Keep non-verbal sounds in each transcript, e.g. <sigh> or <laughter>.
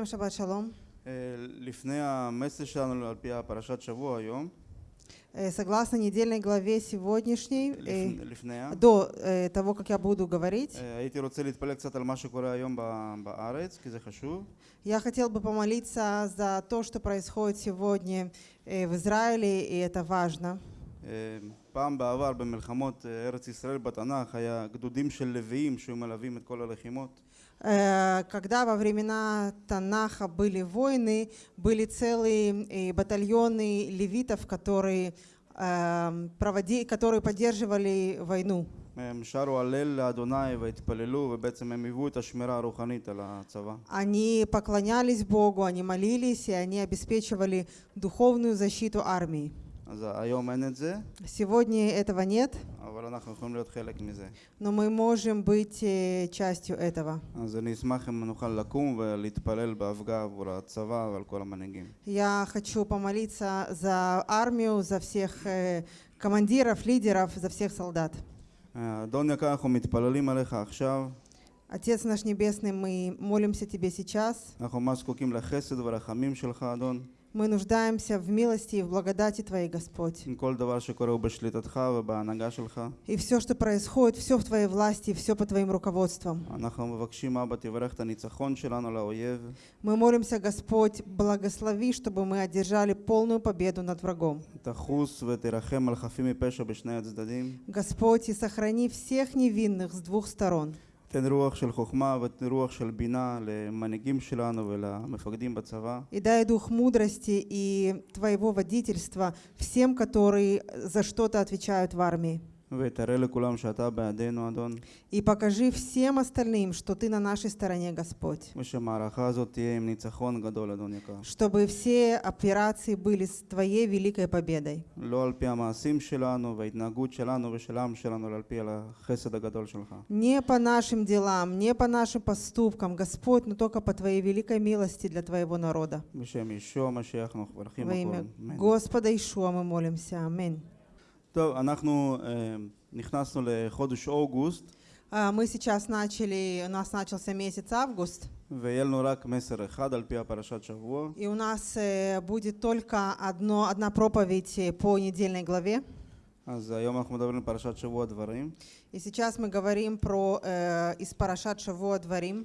Всем шаббат шалом. אה, לפני המסר שלנו על פי הפרשת שבוע היום, Э, Согласно недельной главе сегодняшней, э, לפ- לפני, ה- до э, того, как я буду говорить, אה, הייתי רוצה להתפלל קצת על מה שקורה היום ב- בארץ, כי זה חשוב. я хотел бы помолиться за то, что происходит сегодня э, в Израиле, и это важно. אה, פעם בעבר במלחמות אה, ארץ ישראל בתנ"ך היה גדודים של לוויים שהיו מלווים את כל הלחימות. Э, Когда во времена Танаха были войны, были целые э, батальоны левитов, которые, эм, проводи, которые поддерживали войну. הם שרו הלל לאדוני והתפללו ובעצם הם היוו את השמירה הרוחנית על הצבא. Они поклонялись Богу, они молились, и они обеспечивали духовную защиту армии. Сегодня этого нет, но мы можем быть э, частью этого. Я хочу помолиться за армию, за всех э, командиров, лидеров, за всех солдат. Отец наш Небесный, мы молимся Тебе сейчас. Мы нуждаемся в милости и в благодати Твоей, Господь. И все, что происходит, все в Твоей власти, все по Твоим руководствам. Мы молимся, Господь, благослови, чтобы мы одержали полную победу над врагом. Господь, и сохрани всех невинных с двух сторон. תן רוח של חוכמה ותן רוח של בינה למנהיגים שלנו ולמפקדים בצבא. И дай дух мудрости и Твоего водительства всем, которые за что-то отвечают в армии. И покажи всем остальным, что ты на нашей стороне, Господь. Чтобы все операции были с твоей великой победой. Не по нашим делам, не по нашим поступкам, Господь, но только по твоей великой милости для твоего народа. Во имя Господа Ишуа мы молимся. Аминь. טוב, אנחנו אה, נכנסנו לחודש אוגוסט, А, Мы сейчас начали, у нас начался месяц август, ויהיה לנו רק מסר אחד על פי הפרשת שבוע. и у нас э, будет только одно, одна проповедь э, по недельной главе. אז היום אנחנו מדברים על פרשת שבוע דברים. И сейчас мы говорим про э, из Парашат Шавуа Дворим,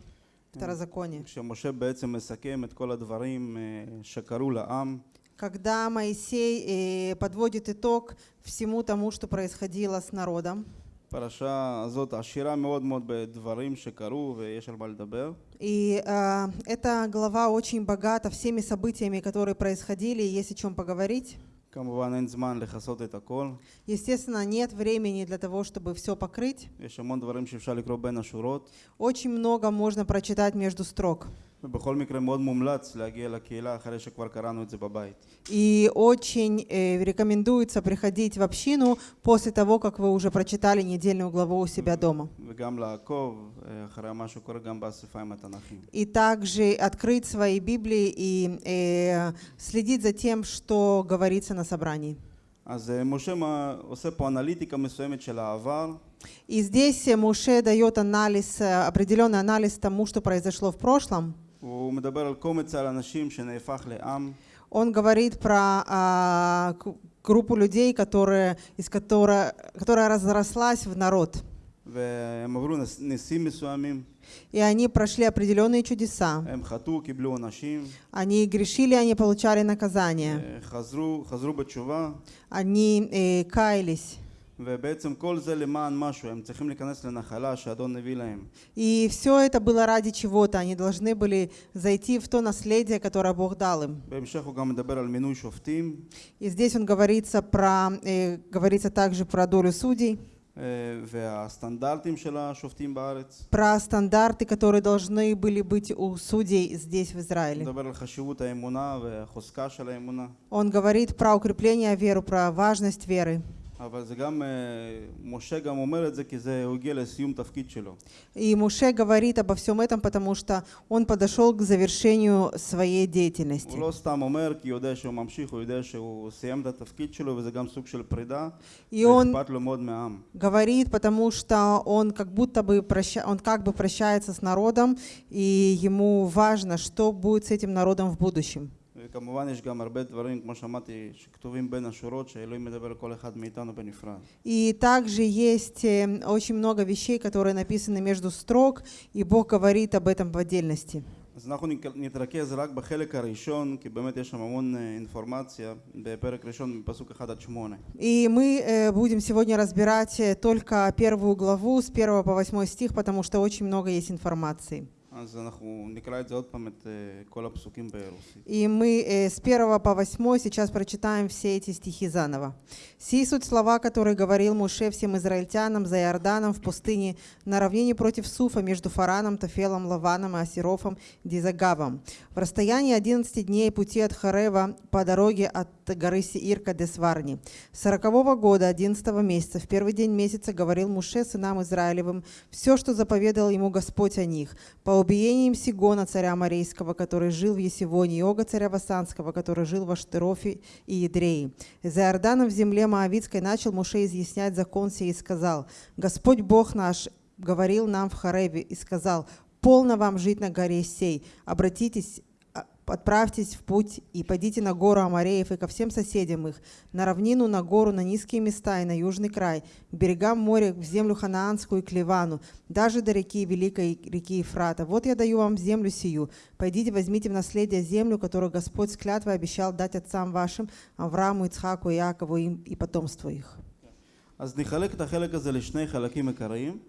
Второзаконие. כשמשה בעצם מסכם את כל הדברים אה, שקרו לעם, Когда Моисей э, подводит итог всему тому, что происходило с народом. הפרשה הזאת עשירה מאוד מאוד בדברים שקרו ויש על מה לדבר. И э, эта глава очень богата всеми событиями, которые происходили, и есть о чем поговорить. כמובן אין זמן לכסות את הכל, Естественно, нет времени для того, чтобы все покрыть. יש המון דברים שאפשר לקרוא בין השורות, Очень много можно прочитать между строк. ובכל מקרה מאוד מומלץ להגיע לקהילה אחרי שכבר קראנו את זה בבית. И очень э, рекомендуется приходить в общину после того, как вы уже прочитали недельную главу у себя дома. וגם לעקוב אה, אחרי מה שקורה גם באספיים התנ"כיים. И также открыть свои Библии и э, следить за тем, что говорится на собрании. אז אה, משה מה- עושה פה אנליטיקה מסוימת של העבר, И здесь э, Муше дает анализ, э, определенный анализ тому, что произошло в прошлом. Он говорит про а, группу людей, которые, из которой, которая разрослась в народ. И они прошли определенные чудеса. Они грешили, они получали наказание. Они э, каялись. ובעצם כל זה למען משהו, הם צריכים להיכנס לנחלה שהאדון הביא להם. И все это было ради чего-то. Они должны были зайти в то наследие, которое Бог дал им. בהמשך הוא גם מדבר על מינוי שופטים, И здесь он говорится про, э, говорится также про долю судей, אה, והסטנדרטים של השופטים בארץ. про стандарты, которые должны были быть у судей здесь, в הוא Израиле. מדבר על חשיבות האמונה והחוזקה של האמונה. Он говорит про укрепление веры, про важность веры. אבל זה גם, אה, משה גם אומר את זה כי זה, הוא הגיע לסיום תפקיד שלו. И Муше говорит обо всем этом, потому что он подошел к завершению своей деятельности. הוא לא סתם אומר כי הוא יודע שהוא ממשיך, הוא יודע שהוא סיים את התפקיד שלו וזה גם סוג של פרידה, И он ואכפת לו מאוד מהעם. говорит, потому что он как будто бы проща... он как бы прощается с народом, и ему важно, что будет с этим народом в будущем. וכמובן יש גם הרבה דברים, כמו שאמרתי, שכתובים בין השורות, שאלוהים מדבר לכל אחד מאיתנו בנפרד. И также есть э, очень много вещей, которые написаны между строк, и Бог говорит об этом в отдельности. אז אנחנו נק- נתרכז רק בחלק הראשון, כי באמת יש שם המון אה, אינפורמציה, בפרק ראשון מפסוק 1 עד 8. И мы э, будем сегодня разбирать э, только первую главу с 1 по 8 стих, потому что очень много есть информации. אז אנחנו נקרא את זה עוד פעם, את אה, כל הפסוקים ברוסית. И мы э, с 1 по 8 сейчас прочитаем все эти стихи заново. «Сии суть слова, которые говорил Муше всем израильтянам за Иорданом в пустыне на равнине против Суфа между Фараном, Тафелом, Лаваном и Асирофом, Дизагавом, в расстоянии 11 дней пути от Харева по дороге от горы Сиир к Адесварни. Сорокового года, 11 месяца, в первый день месяца говорил Муше сынам Израилевым все, что заповедал ему Господь о них, по убиениям Сигона, царя Марейского, который жил в Есивоне, и Ога, царя Васанского, который жил в Аштерофе и Едреи. За Иорданом в земле Моавицкой начал Муше изъяснять закон сей и сказал, «Господь Бог наш говорил нам в Хареве и сказал, полно вам жить на горе сей, обратитесь отправьтесь в путь и пойдите на гору Амареев и ко всем соседям их, на равнину, на гору, на низкие места и на южный край, к берегам моря, в землю Ханаанскую и к Ливану, даже до реки Великой реки Ефрата. Вот я даю вам землю сию. Пойдите, возьмите в наследие землю, которую Господь с клятвой обещал дать отцам вашим, Аврааму, Ицхаку, Иакову и потомству их.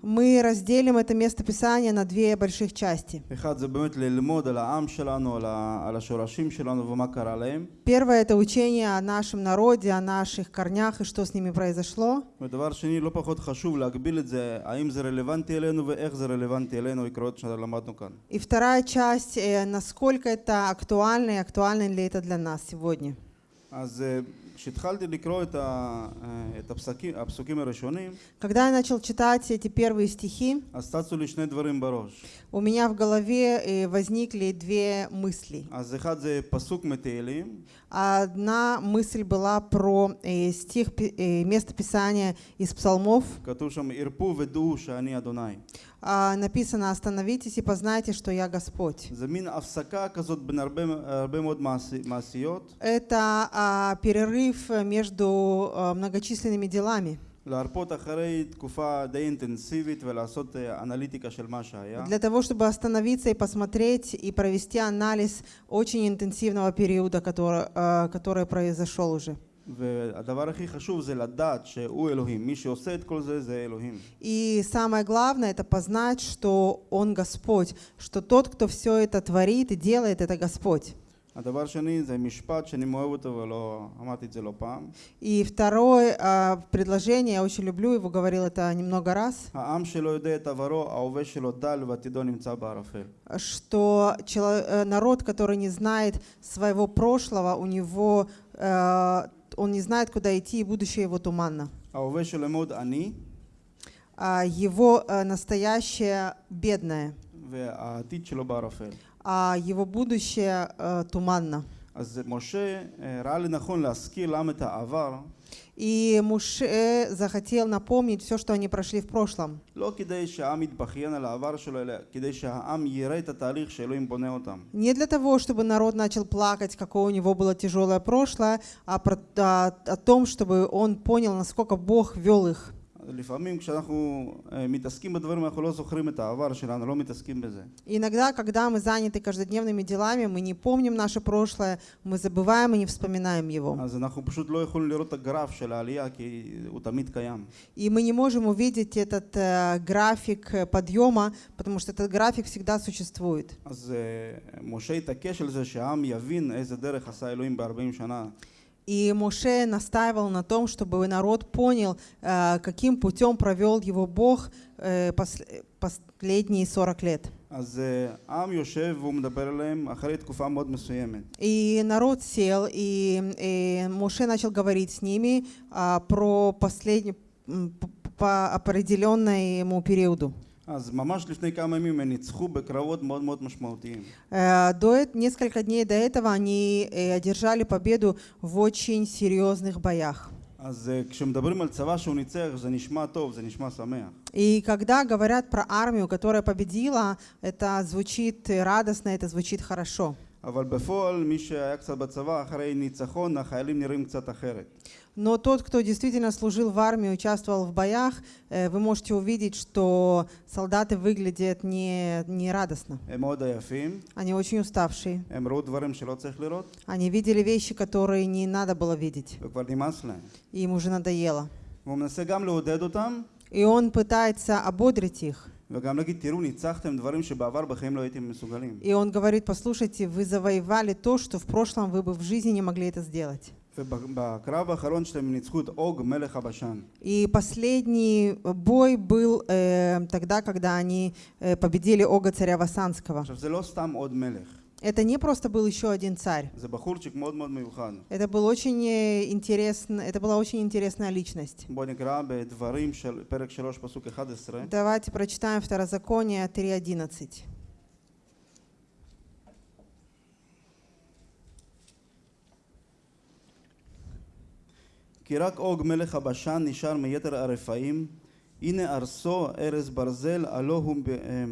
Мы разделим это место Писания на две больших части. Первое — это учение о нашем народе, о наших корнях и что с ними произошло. И вторая часть э, — насколько это актуально и актуально ли это для нас сегодня. Когда я начал читать эти первые стихи, у меня в голове э, возникли две мысли. Одна мысль была про э, стих, э, место Писания из псалмов. А, написано «Остановитесь и познайте, что я Господь». Это а, перерыв между а, многочисленными делами. להרפות אחרי תקופה די אינטנסיבית ולעשות אה, אנליטיקה של מה שהיה. Для того, чтобы остановиться и посмотреть и провести анализ очень интенсивного периода, который, э, который произошел уже. והדבר הכי חשוב זה לדעת שהוא אלוהים. מי שעושה את כל זה זה אלוהים. И самое главное это познать, что Он Господь, что тот, кто все это творит и делает, это Господь. הדבר שני זה משפט שאני מאוהב אותו ולא אמרתי את זה לא פעם. И второе а, предложение, я очень люблю его, говорил это немного раз, העם שלא יודע את עברו, ההווה שלו דל ועתידו נמצא בערפל. что чело- э, народ, который не знает своего прошлого, у него э, он не знает, куда идти, и будущее его туманно. ההווה שלו מאוד עני, а его э, настоящее бедное, והעתיד שלו בערפל. а его будущее э, туманно. И Муше э, захотел напомнить все, что они прошли в прошлом. Не для того, чтобы народ начал плакать, какое у него было тяжелое прошлое, а про, а, о том, чтобы он понял, насколько Бог вел их. לפעמים כשאנחנו אה, מתעסקים בדברים אנחנו לא זוכרים את העבר שלנו, לא מתעסקים בזה. Иногда, когда мы заняты каждодневными делами, мы не помним наше прошлое, мы забываем и не вспоминаем его. אז אנחנו פשוט לא יכולים לראות את הגרף של העלייה כי הוא תמיד קיים. И мы не можем увидеть этот э, график э, подъема, потому что этот график всегда существует. אז אה, משה התעקש על זה שהעם יבין איזה דרך עשה אלוהים ב-40 שנה. И Моше настаивал на том, чтобы народ понял, э, каким путем провел его Бог э, пос- последние 40 лет. אז אה, העם יושב והוא מדבר אליהם אחרי תקופה מאוד מסוימת. И народ сел, и э, Моше начал говорить с ними а, про последний, м, п- по определенному периоду. אז ממש לפני כמה ימים הם ניצחו בקרבות מאוד מאוד משמעותיים. Э, До эт- несколько дней до этого они э, одержали победу в очень серьезных боях. אז אה, כשמדברים על צבא שהוא ניצח זה נשמע טוב, זה נשמע שמח. И когда говорят про армию, которая победила, это звучит э, радостно, это звучит хорошо. אבל בפועל מי שהיה קצת בצבא אחרי ניצחון החיילים נראים קצת אחרת. Но тот, кто действительно служил в армии, участвовал в боях, э, вы можете увидеть, что солдаты выглядят не, не радостно. הם מאוד עייפים, Они очень уставшие. הם ראו דברים שלא צריך לראות Они видели вещи, которые не надо было видеть. וכבר נמאס להם. И им уже надоело. והוא מנסה גם לעודד אותם И он пытается ободрить их. И он говорит, послушайте, вы завоевали то, что в прошлом вы бы в жизни не могли это сделать. И последний бой был э, тогда, когда они э, победили Ога царя Васанского. עכשיו זה לא סתם עוד מלך, Это не просто был еще один царь. זה בחורצ'יק מאוד מאוד מיוחד. Это был очень э, интересно, это была очень интересная личность. בואו נקרא בדברים של פרק 3 פסוק 11. Давайте прочитаем Второзаконие 3.11. כי רק אוג מלך הבשן נשאר מיתר הרפאים, הנה ארסו ארז ברזל, הלא הוא ב- אה,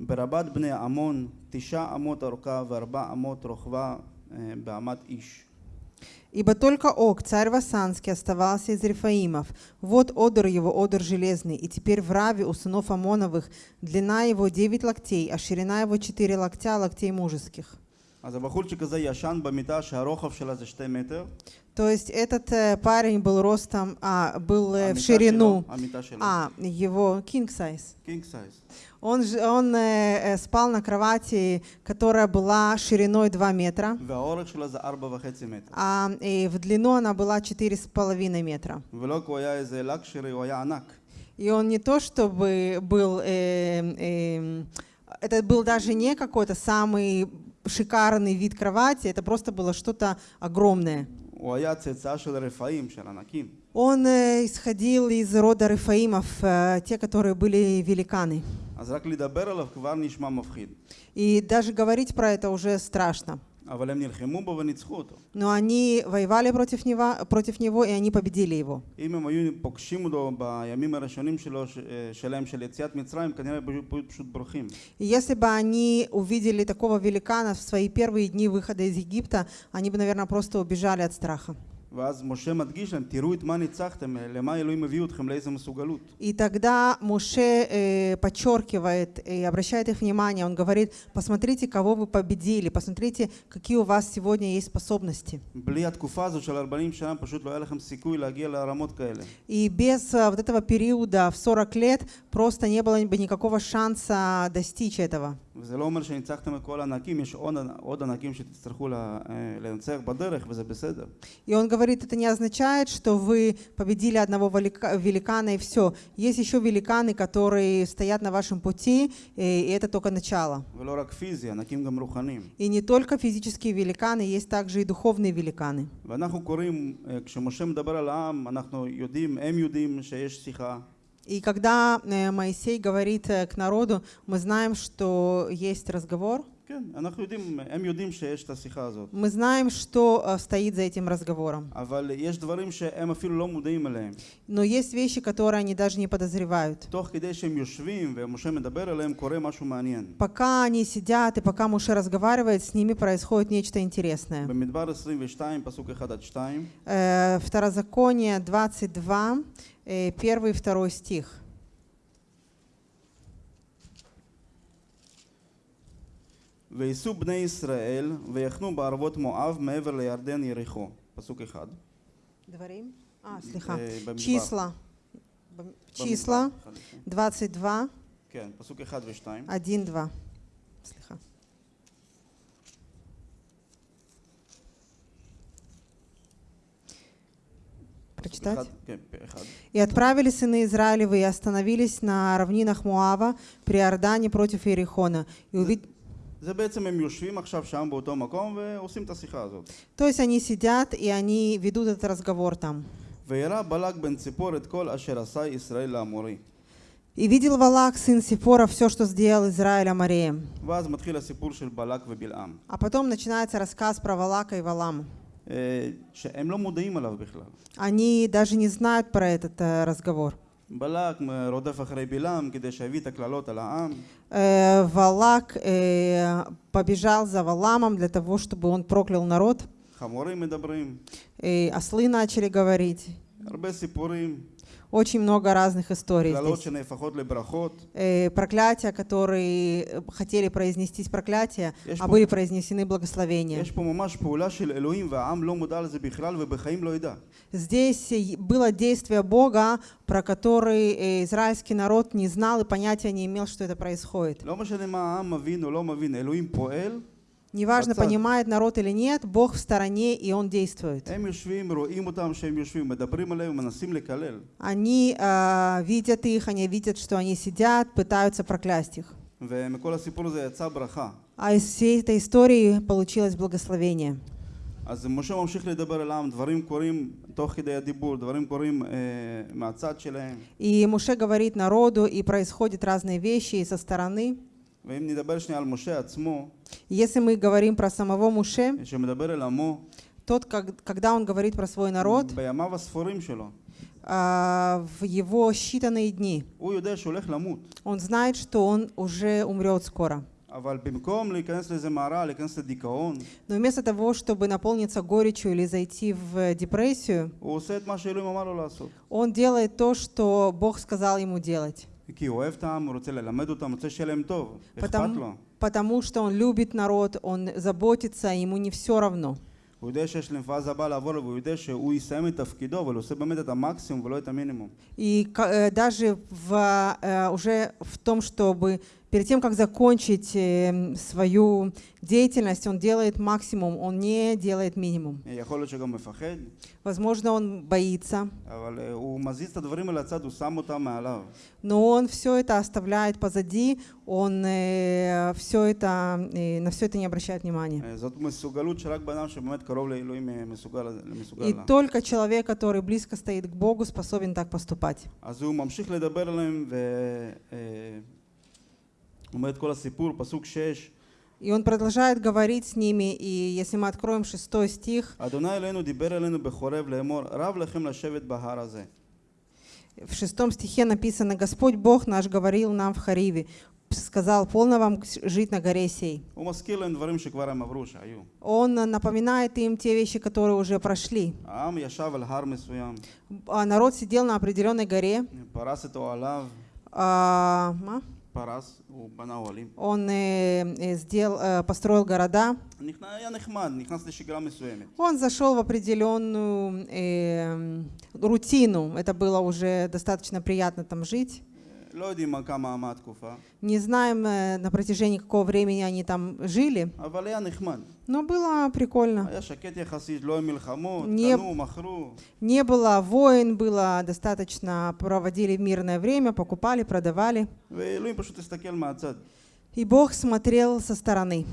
ברבת בני עמון, תשע אמות אורכה וארבע אמות רוחבה אה, באמת איש. Ибо только Ог, царь Васанский, оставался из Рефаимов. Вот одор его, одор железный, и теперь в Раве у сынов Амоновых длина его девять локтей, а ширина его четыре локтя, локтей мужеских. אז הבחורצ'יק הזה ישן במיטה שהרוחב שלה זה שתי מטר. То есть этот э, парень был ростом, а, был э, в המיטה ширину, שלו- המיטה שלו. а, его king size. קינג סייז. Он, он э, э, спал на кровати, которая была шириной 2 метра. А, и в длину она была 4,5 метра. И он не то чтобы был... Э, э, это был даже не какой-то самый шикарный вид кровати, это просто было что-то огромное. Он э, исходил из рода Рифаимов, э, те, которые были великаны. И даже говорить про это уже страшно. Но они воевали против него, против него, и они победили его. Если бы они увидели такого великана в свои первые дни выхода из Египта, они бы, наверное, просто убежали от страха. ואז משה מדגיש להם, תראו את מה ניצחתם, למה אלוהים הביאו אתכם, לאיזה מסוגלות. И тогда Муше э, подчеркивает и обращает их внимание, он говорит, посмотрите, кого вы победили, посмотрите, какие у вас сегодня есть способности. בלי התקופה הזאת של 40 שנה פשוט לא היה לכם סיכוי להגיע לרמות כאלה. И без э, вот этого периода в 40 лет просто не было бы никакого шанса достичь этого. וזה לא אומר שניצחתם את כל הענקים, יש עוד, עוד ענקים שתצטרכו לה- אה, לנצח בדרך וזה בסדר. И он говорит, это не означает, что вы победили одного велика- великана и все. Есть еще великаны, которые стоят на вашем пути, э, и это только начало. ולא רק פיזי, ענקים גם רוחניים. И не только физические великаны, есть также и духовные великаны. ואנחנו קוראים, אה, כשמשה מדבר על העם, אנחנו יודעים, הם יודעים שיש שיחה, И когда э, Моисей говорит э, к народу, мы знаем, что есть разговор. Мы знаем, что э, стоит за этим разговором. Но есть вещи, которые они даже не подозревают. Пока они сидят и пока Муше разговаривает, с ними происходит нечто интересное. Второзаконие 22, первый и второй стих. וייסעו בני ישראל ויחנו בערבות מואב מעבר לירדן יריחו. פסוק 1. Дворим? А, слегка. אה, במדבר. Числа. Бом- Числа במדבר, אחד לפני. 22, כן, פסוק 1 ו-2. 1, 2. Прочитать? אחד, כן, אחד. «И отправили сыны Израилевы и остановились на равнинах Муава при Иордане против Иерихона. И увид- זה בעצם הם יושבים עכשיו שם באותו מקום ועושים את השיחה הזאת. То есть они сидят и они ведут этот разговор там. וירא בלק בן ציפור את כל אשר עשה ישראל לאמורי. «И видел Валак, сын Сифора, все, что сделал Израиль Амареем». ואז מתחיל הסיפור של בלק ובלעם. А потом начинается рассказ про Валака и Валама. אה, שהם לא מודעים עליו בכלל. Они даже не знают про этот э, разговор. בלק אה, רודף אחרי בלעם כדי שיביא את הקללות על העם, Э, Валак э, побежал за Валамом для того, чтобы он проклял народ. חמורים מדברים, И ослы начали говорить. הרבה סיפורים, очень много разных историй. Э, проклятия, которые э, хотели произнести проклятия, а были произнесены благословения. Здесь э, было действие Бога, про который э, израильский народ не знал и понятия не имел, что это происходит. לא משנה מה העם מבין או לא מבין, אלוהים פועל, Неважно, Отца. понимает народ или нет, Бог в стороне, и Он действует. הם יושבים, רואים אותם שהם יושבים, מדברים עליהם ומנסים לקלל. Они э, видят их, они видят, что они сидят, пытаются проклясть их. ומכל הסיפור הזה יצאה ברכה. А из всей этой истории получилось благословение. אז משה ממשיך לדבר אל העם, דברים קורים תוך כדי הדיבור, דברים קורים אה, מהצד שלהם. И Муше говорит народу, и происходят разные вещи и со стороны. Если мы говорим про самого Муше, тот, когда он говорит про свой народ, а, в его считанные дни, он знает, что он уже умрет скоро. Но вместо того, чтобы наполниться горечью или зайти в депрессию, он делает то, что Бог сказал ему делать. כי הוא אוהב את העם, הוא רוצה ללמד אותם, רוצה שיהיה להם טוב, אכפת Потому, לו. потому что он любит народ, он заботится, ему не все равно. הוא יודע שיש להם פאזה הבאה לעבור לו, והוא יודע שהוא יסיים את תפקידו, אבל הוא עושה באמת את המקסימום ולא את המינימום. И ка- э, даже в, э, уже в том, чтобы перед тем, как закончить эм, свою деятельность, он делает максимум, он не делает минимум. Возможно, он боится. Но он все это оставляет позади, он э, все это, э, на все это не обращает внимания. И только человек, который близко стоит к Богу, способен так поступать. И он продолжает говорить с ними, и если мы откроем шестой стих, в шестом стихе написано, «Господь Бог наш говорил нам в Хариве, сказал, полно вам жить на горе сей». Он напоминает им те вещи, которые уже прошли. А народ сидел на определенной горе. А, он э, э, сделал, э, построил города. Он зашел в определенную эм, рутину. Это было уже достаточно приятно там жить. Не знаем, э, на протяжении какого времени они там жили. Но было прикольно. Не, не было войн, было достаточно, проводили мирное время, покупали, продавали. И Бог смотрел со стороны.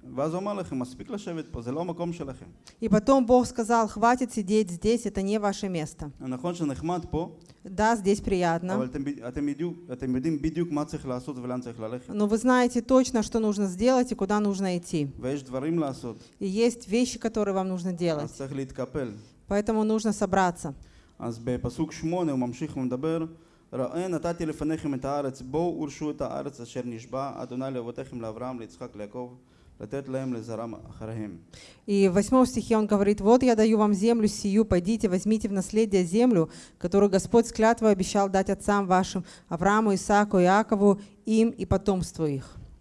אז, אה, ואז הוא אמר לכם, מספיק לשבת פה, זה לא המקום שלכם. И потом Бог сказал, хватит сидеть здесь, это не ваше место. נכון שנחמד פה, Да, здесь приятно, אבל אתם, ב- אתם, בדיוק, אתם יודעים בדיוק מה צריך לעשות ולאן צריך ללכת. но вы знаете точно, что нужно сделать и куда нужно идти. ויש דברים לעשות, И есть вещи, которые вам нужно אז делать. צריך להתקפל. Поэтому нужно собраться. אז בפסוק שמונה הוא ממשיך ומדבר, ראה נתתי לפניכם את הארץ, בואו ורשו את הארץ אשר נשבע אדוני לאבותיכם לאברהם, ליצחק, ליעקב, И в 8 стихе он говорит, «Вот я даю вам землю сию, пойдите, возьмите в наследие землю, которую Господь с клятвой обещал дать отцам вашим, Аврааму, Исааку, Иакову, им и потомству их».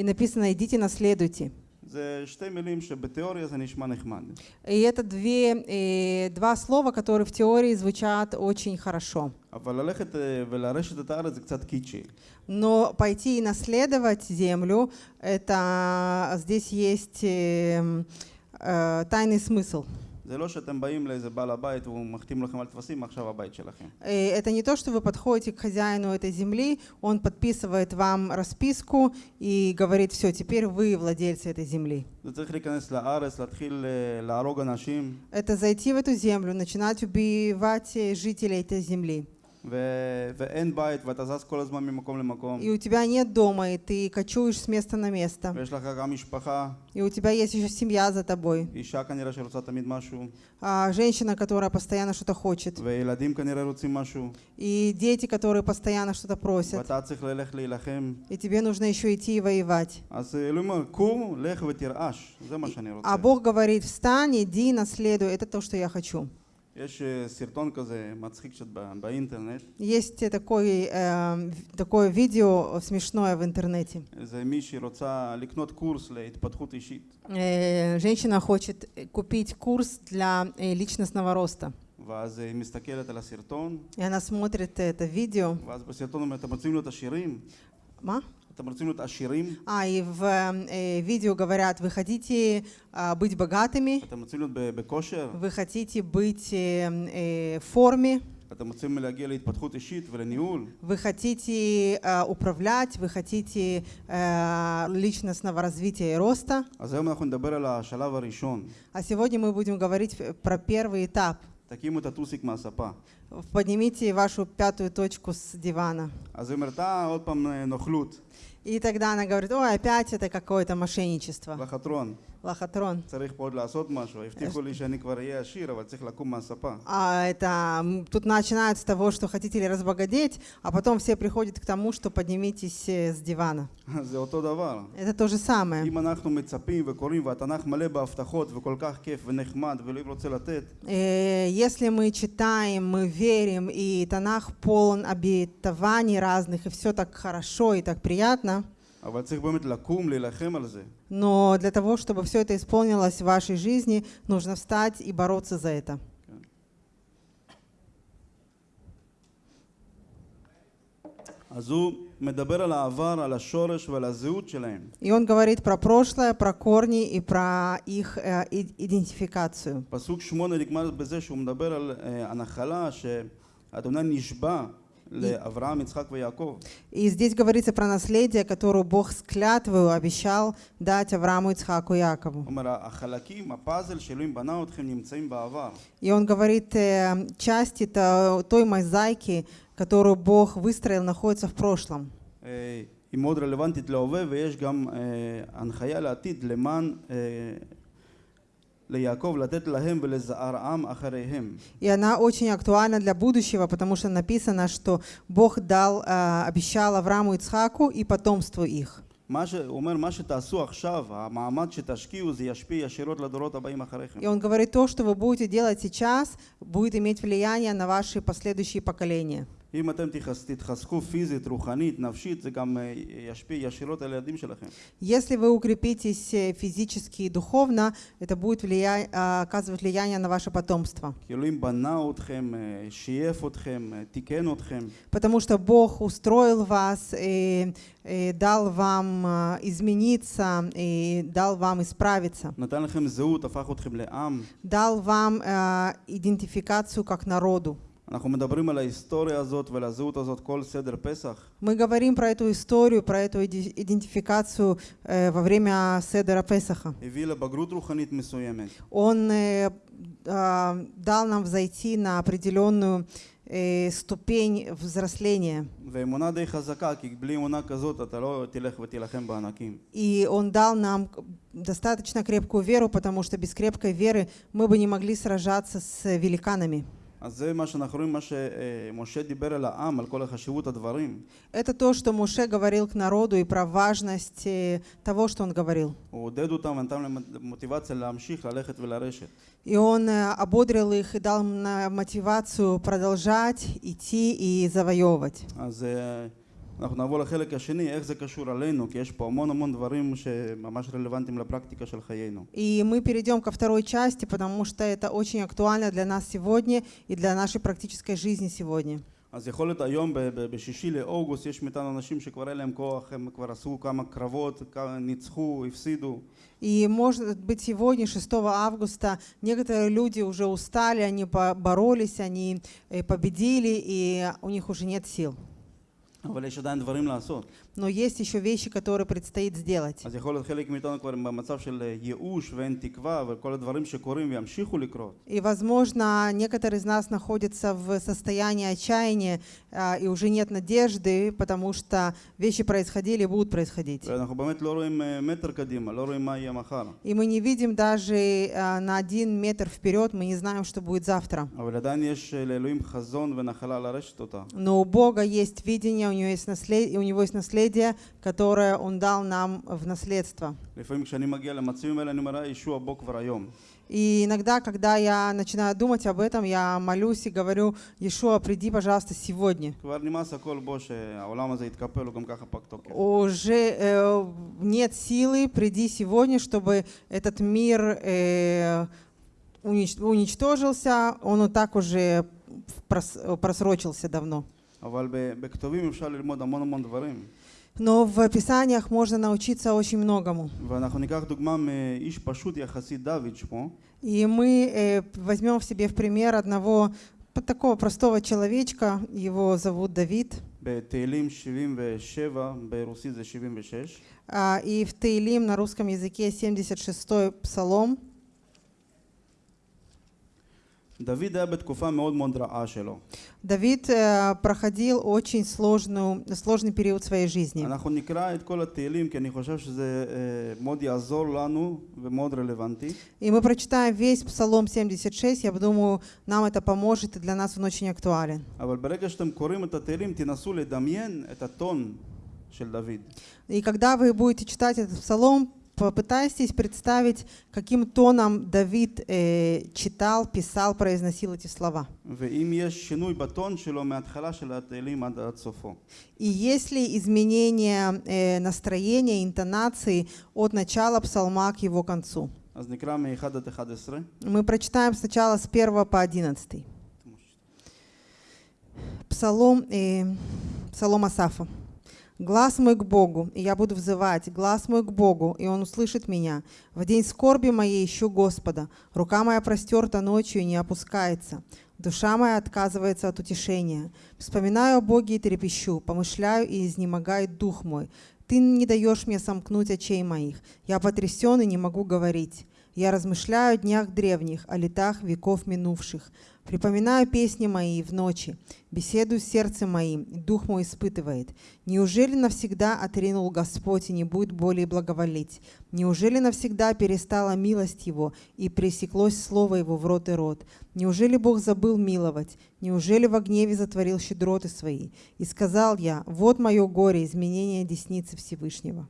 И написано «идите, наследуйте». И это две, э, два слова, которые в теории звучат очень хорошо. Но пойти и наследовать землю, это а, здесь есть э, э, тайный смысл. זה לא שאתם באים לאיזה בעל הבית והוא מחתים לכם על טפסים, עכשיו הבית שלכם. Э, Это не то, что вы подходите к хозяину этой земли, он подписывает вам расписку и говорит, все, теперь вы владельцы этой земли. זה צריך להיכנס לארץ, להתחיל אה, להרוג אנשים, Это зайти в эту землю, начинать убивать э, жителей этой земли. И у тебя нет дома, и ты кочуешь с места на место. И у тебя есть еще семья за тобой. А женщина, которая постоянно что-то хочет. И дети, которые постоянно что-то просят. И тебе нужно еще идти и воевать. А Бог говорит, встань, иди, наследуй. Это то, что я хочу. יש אה, סרטון כזה מצחיק קצת ב- באינטרנט, Есть э, такой, э, в- такое видео смешное в интернете. איזה מישהי רוצה לקנות קורס להתפתחות אישית, Э, Женщина хочет э, купить курс для э, личностного роста. ואז היא מסתכלת על הסרטון, И она смотрит это видео. ואז בסרטון אומרת, אתם רוצים להיות עשירים? Ма? אתם רוצים להיות עשירים? а, и в эм, э, видео говорят, вы хотите а, быть богатыми, вы хотите быть э, эм, э в форме, вы хотите а, управлять, вы хотите э, личностного развития и роста. А, а сегодня мы будем говорить про первый этап таким-то тусик масапа. Поднимите вашу пятую точку с дивана. А и тогда она говорит, ой, опять это какое-то мошенничество. Лохотрон. Лохотрон. Э, а это тут начинают с того, что хотите ли разбогатеть, а потом все приходят к тому, что поднимитесь э, с дивана. <laughs> Это то же самое. Э, если мы читаем, мы верим, и Танах полон обетований разных, и все так хорошо и так приятно, אבל צריך באמת לקום, להילחם על זה. но для того, чтобы все это исполнилось в вашей жизни, нужно встать и бороться за это. אז הוא מדבר על העבר, על השורש ועל הזהות שלהם. И он говорит про прошлое, про корни и про их э, и- идентификацию. פסוק שמונה נגמר בזה שהוא מדבר על אה, הנחלה שאדוני נשבע לאברהם, יצחק ויעקב. И здесь говорится про наследие, которое Бог с клятвою обещал дать Аврааму, Ицхаку и Якову. הוא אומר, החלקים, הפאזל שאלוהים בנה אתכם נמצאים בעבר. И он говорит, э, части то- той мозаики, которую Бог выстроил, находится в прошлом. אה, היא מאוד רלוונטית להווה ויש גם אה, הנחיה לעתיד למען И она очень актуальна для будущего, потому что написано, что Бог дал, э, обещал Аврааму, Ицхаку и потомству их. מה ש... הוא אומר, מה שתעשו עכשיו, המעמד שתשקיעו, זה ישפיע ישירות לדורות הבאים אחריכם. И он говорит, то, что вы будете делать сейчас, будет иметь влияние на ваши последующие поколения. אם אתם תתחז- תתחזקו פיזית, רוחנית, נפשית, זה גם אה, ישפיע ישירות על הילדים שלכם. Если вы укрепитесь э, физически и духовно, это будет влия- э, оказывать влияние на ваше потомство. כי אלוהים בנה אתכם, אה, שייף אתכם, אה, תיקן אתכם. Потому что Бог устроил вас, и, и дал вам э, измениться, и дал вам исправиться. נתן לכם זהות, הפך אתכם לעם. Дал вам э, идентификацию как народу. Мы говорим про эту историю, про эту идентификацию э, во время Седера Песаха. Он э, э, дал нам взойти на определенную э, ступень взросления. И он дал нам достаточно крепкую веру, потому что без крепкой веры мы бы не могли сражаться с великанами. אז זה מה שאנחנו רואים, מה שמשה דיבר אל העם, על כל החשיבות הדברים. Это то, что Муше говорил к народу и про важность э, того, что он говорил. הוא עודד אותם ונתן להם מוטיבציה להמשיך ללכת ולרשת. И он э, ободрил их и дал им на- мотивацию продолжать идти и завоевывать. אז אה, אנחנו נעבור לחלק השני, איך זה קשור עלינו, כי יש פה המון המון דברים שממש רלוונטיים לפרקטיקה של חיינו. И мы перейдем ко второй части, потому что это очень актуально для нас сегодня и для нашей практической жизни сегодня. אז יכול להיות היום, ב- ב- בשישי לאוגוסט, יש מאיתנו אנשים שכבר אין להם כוח, הם כבר עשו כמה קרבות, כמה- ניצחו, הפסידו. И может быть сегодня, 6 августа, некоторые люди уже устали, они по- боролись, они э, победили, и у них уже нет сил. אבל יש עדיין דברים לעשות. Но есть еще вещи, которые предстоит сделать. אז יכול להיות חלק מאיתנו כבר במצב של אה, ייאוש ואין תקווה, וכל הדברים שקורים וימשיכו לקרות. И, возможно, некоторые из нас находятся в состоянии отчаяния, а, и уже нет надежды, потому что вещи происходили и будут происходить. ואנחנו באמת לא רואים אה, מטר קדימה, לא רואים מה יהיה מחר. И мы не видим даже а, на один метр вперед, мы не знаем, что будет завтра. אבל עדיין יש אה, לאלוהים חזון ונחלה לרשת אותה. Но у Бога есть видение, у него есть наследие, у него есть наследие, которое он дал нам в наследство. И иногда, когда я начинаю думать об этом, я молюсь и говорю, Иешуа, приди, пожалуйста, сегодня. Уже э, нет силы, приди сегодня, чтобы этот мир э, уничтожился, он вот так уже прос просрочился давно. אבל ב- בכתובים אפשר ללמוד המון המון דברים. Но в Писаниях можно научиться очень многому. ואנחנו ניקח דוגמה מאיש פשוט יחסית, דוד שמו, И мы э, возьмем в себе в пример одного п- такого простого человечка, его зовут Давид. בתהילים 77, ברוסית זה 76. А, И в Таилим на русском языке 76-й псалом. דוד היה בתקופה מאוד מאוד רעה שלו. Давид э, проходил очень сложную, сложный период своей жизни. אנחנו נקרא את כל התהילים כי אני חושב שזה אה, מאוד יעזור לנו ומאוד רלוונטי. И мы прочитаем весь Псалом 76. Я думаю, нам это поможет, и для нас он очень актуален. אבל ברגע שאתם קוראים את התהילים תנסו לדמיין את הטון של דוד. И когда вы будете читать этот Псалом, попытайтесь представить, каким тоном Давид э, читал, писал, произносил эти слова. И если изменение э, настроения, интонации от начала псалма к его концу? Мы прочитаем сначала с 1 по 11. Псалом, э, псалом Асафа. «Глаз мой к Богу, и я буду взывать, глаз мой к Богу, и Он услышит меня. В день скорби моей ищу Господа, рука моя простерта ночью и не опускается. Душа моя отказывается от утешения. Вспоминаю о Боге и трепещу, помышляю и изнемогает дух мой. Ты не даешь мне сомкнуть очей моих. Я потрясен и не могу говорить. Я размышляю о днях древних, о летах веков минувших. Припоминаю песни мои в ночи, беседую с сердцем моим, и дух мой испытывает. Неужели навсегда отринул Господь и не будет более благоволить? Неужели навсегда перестала милость Его и пресеклось слово Его в рот и рот? Неужели Бог забыл миловать? Неужели во гневе затворил щедроты свои? И сказал я, вот мое горе, изменение десницы Всевышнего.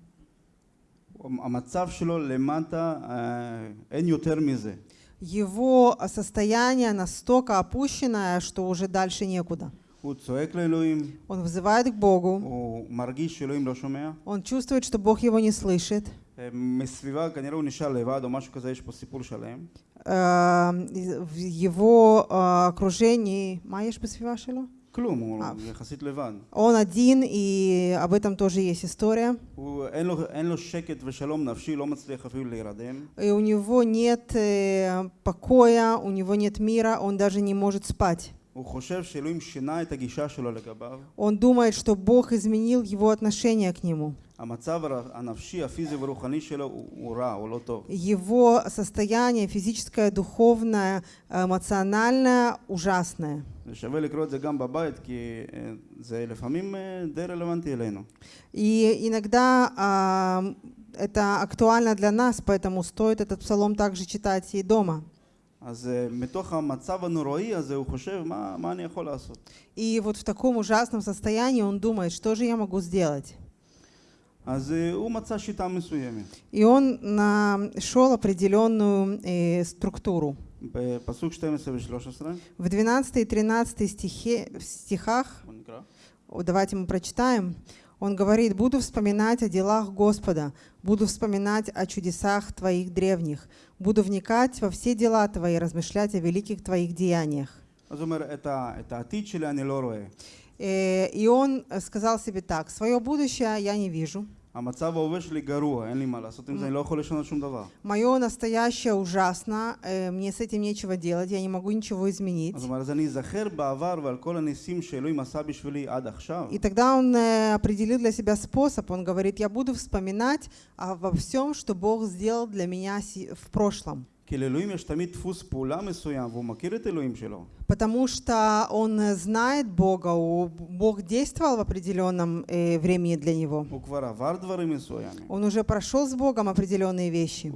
המצב שלו למטה, אה, אין יותר מזה. Его состояние настолько опущенное, что уже дальше некуда. הוא צועק לאלוהים, Он взывает к Богу, הוא מרגיש שאלוהים לא שומע. он чувствует, что Бог его не слышит. אה, מסביבה כנראה הוא נשאר לבד או משהו כזה, יש פה סיפור שלם. Э, В его э, окружении... Маешь посвива שלו? כלום, הוא אה. יחסית לבד. Он один, и об этом тоже есть история. הוא, אין, לו, אין לו שקט ושלום נפשי, לא מצליח אפילו להירדם. И у него нет э, покоя, у него нет мира, он даже не может спать. הוא חושב שאלוהים שינה את הגישה שלו לגביו. Он думает, что Бог изменил его отношение к нему. המצב הר- הנפשי, הפיזי והרוחני שלו הוא, הוא רע, הוא לא טוב. Его состояние физическое, духовное, эмоциональное ужасное. זה שווה לקרוא את זה גם בבית, כי אה, זה לפעמים אה, די רלוונטי אלינו. И иногда а, это актуально для нас, поэтому стоит этот псалом также читать и дома. אז אה, מתוך המצב הנוראי הזה הוא חושב, מה, מה אני יכול לעשות? И вот в таком ужасном состоянии он думает, что же я могу сделать? И он нашел определенную э, структуру. В 12 и 13 стихе, в стихах, давайте мы прочитаем, он говорит, «Буду вспоминать о делах Господа, буду вспоминать о чудесах Твоих древних, буду вникать во все дела Твои, размышлять о великих Твоих деяниях». אז הוא אומר, את, ה, את העתיד שלי אני לא רואה. Э, И он э, сказал себе так, «Свое будущее я не вижу, המצב ההווה שלי גרוע, אין לי מה לעשות עם זה, אני לא יכול לשנות שום דבר. мое настоящее ужасно, э, мне с этим нечего делать, я не могу ничего изменить». אז הוא אומר, אז אני אזכר בעבר ועל כל הניסים שאלוהים עשה בשבילי עד עכשיו. И тогда он э, определил для себя способ. Он говорит, я буду вспоминать обо всем, что Бог сделал для меня си- в прошлом. Потому что он знает Бога, Бог действовал в определенном э, времени для него. Он уже прошел с Богом определенные вещи.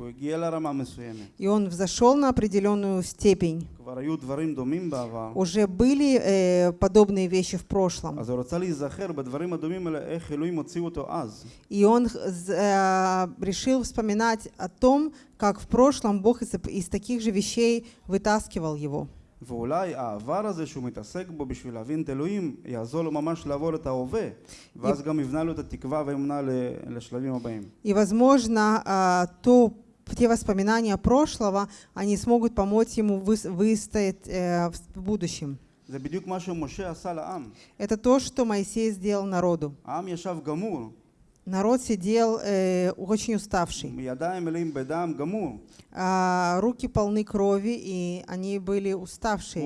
И он взошел на определенную степень. כבר היו דברים דומים בעבר. Уже были э, подобные вещи в прошлом. אז הוא רצה להיזכר בדברים הדומים האלה, איך אלוהים הוציאו אותו אז. И он з- э, решил вспоминать о том, как в прошлом Бог из, из таких же вещей вытаскивал его. ואולי העבר הזה שהוא מתעסק בו בשביל להבין את אלוהים, יעזור לו ממש לעבור את ההווה. ואז גם יבנה לו את התקווה והאמונה ל- לשלבים הבאים. И, возможно, а, то, те воспоминания прошлого, они смогут помочь ему выстоять э, в будущем. Это то, что Моисей сделал народу. Народ сидел э, очень уставший. А, руки полны крови, и они были уставшие.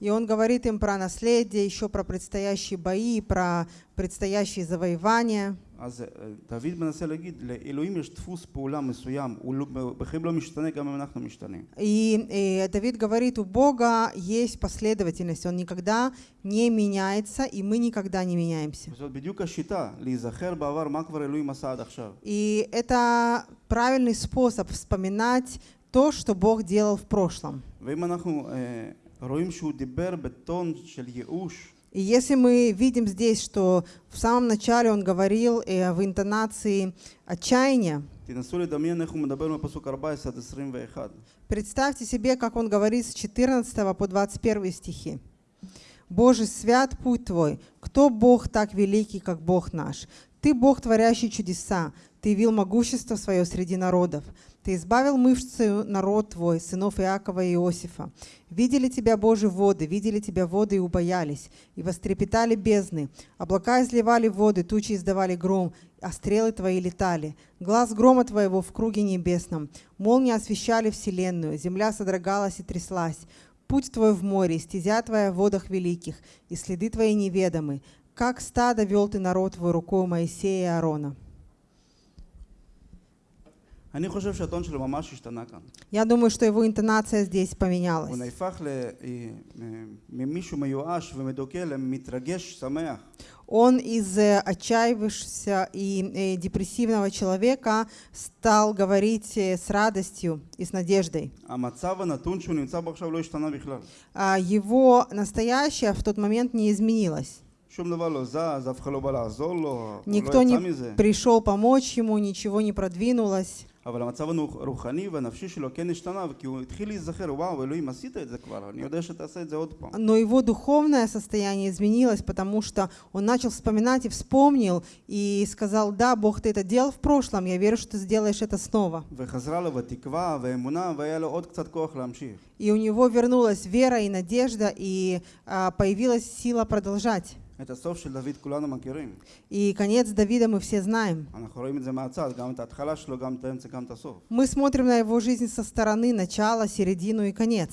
И он говорит им про наследие, еще про предстоящие бои, про предстоящие завоевания. אז אה, דוד מנסה להגיד, לאלוהים יש דפוס פעולה מסוים, הוא לא- בחיים לא משתנה גם אם אנחנו משתנים. И, э, Давид говорит, у Бога есть последовательность, Он никогда не меняется, и мы никогда не меняемся. וזאת בדיוק השיטה, להיזכר בעבר מה כבר אלוהים עשה עד עכשיו. И это правильный способ вспоминать то, что Бог делал в прошлом. ואם אנחנו אה, רואים שהוא דיבר בטון של ייאוש, и если мы видим здесь, что в самом начале он говорил э, в интонации отчаяния, представьте себе, как он говорит с 14 по 21 стихи. «Боже, свят путь Твой, кто Бог так великий, как Бог наш? Ты Бог, творящий чудеса, Ты вил могущество свое среди народов». Ты избавил мышцею народ Твой, сынов Иакова и Иосифа. Видели Тебя, Боже, воды, видели Тебя воды и убоялись, и вострепетали бездны. Облака изливали воды, тучи издавали гром, а стрелы Твои летали. Глаз грома Твоего в круге небесном. Молнии освещали вселенную, земля содрогалась и тряслась. Путь Твой в море, стезя Твоя в водах великих, и следы Твои неведомы. Как стадо вел Ты народ Твой рукой Моисея и Аарона. Я думаю, что его интонация здесь поменялась. Он из э, отчаявшегося и э, депрессивного человека стал говорить э, с радостью и с надеждой. А его настоящее в тот момент не изменилось. Никто не пришел помочь ему, ничего не продвинулось. אבל המצב הרוחני והנפשי שלו כן השתנה, כי הוא התחיל להיזכר, וואו, אלוהים, עשית את זה כבר, אני יודע שתעשה את זה עוד פעם. Но его духовное состояние изменилось, потому что он начал вспоминать и вспомнил, и сказал, да, Бог, ты это делал в прошлом, я верю, что ты сделаешь это снова. וחזרה לו בתקווה ואמונה, והיה לו עוד קצת כוח להמשיך. И у него вернулась вера и надежда, и а, появилась сила продолжать. И конец Давида мы все знаем. Мы смотрим на его жизнь со стороны, начала, середину и конец.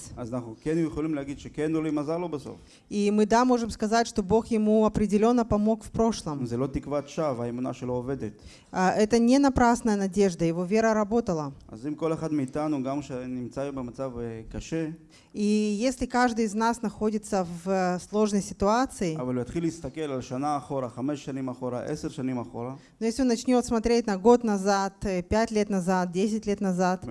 И мы, да, можем сказать, что Бог ему определенно помог в прошлом. А, это не напрасная надежда, его вера работала. И если каждый из нас находится в э, сложной ситуации, но если он начнет смотреть на год назад, э, пять лет назад, десять лет назад,